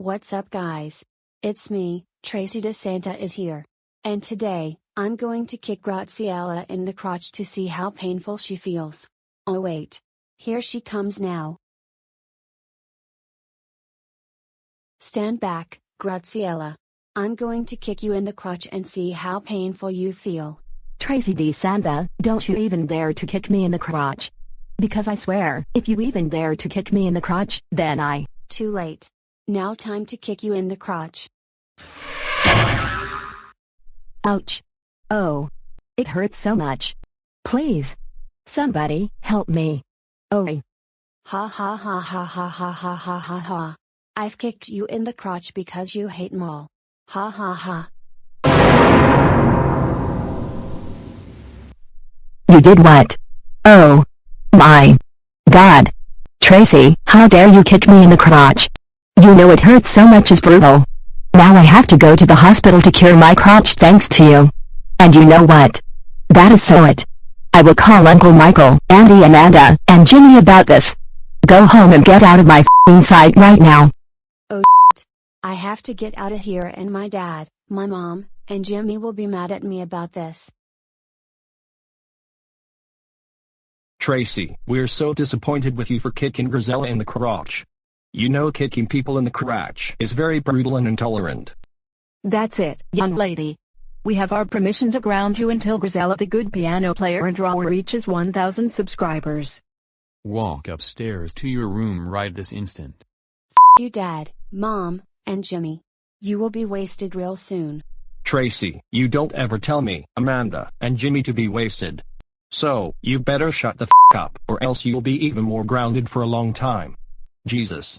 What's up guys? It's me, Tracy DeSanta is here. And today, I'm going to kick Graziella in the crotch to see how painful she feels. Oh wait. Here she comes now. Stand back, Graziella. I'm going to kick you in the crotch and see how painful you feel. Tracy DeSanta, don't you even dare to kick me in the crotch. Because I swear, if you even dare to kick me in the crotch, then I. Too late. Now time to kick you in the crotch. Ouch. Oh. It hurts so much. Please. Somebody, help me. Oh. Ha ha ha ha ha ha ha ha ha ha. I've kicked you in the crotch because you hate mall. Ha ha ha. You did what? Oh. My. God. Tracy, how dare you kick me in the crotch? You know it hurts so much is brutal. Now I have to go to the hospital to cure my crotch thanks to you. And you know what? That is so it. I will call Uncle Michael, Andy Amanda, and Jimmy about this. Go home and get out of my f***ing sight right now. Oh I have to get out of here and my dad, my mom, and Jimmy will be mad at me about this. Tracy, we're so disappointed with you for kicking Grisella in the crotch. You know kicking people in the crotch is very brutal and intolerant. That's it, young lady. We have our permission to ground you until Grisella the good piano player and drawer reaches 1000 subscribers. Walk upstairs to your room right this instant. You dad, mom, and Jimmy. You will be wasted real soon. Tracy, you don't ever tell me, Amanda, and Jimmy to be wasted. So, you better shut the f up or else you'll be even more grounded for a long time. Jesus.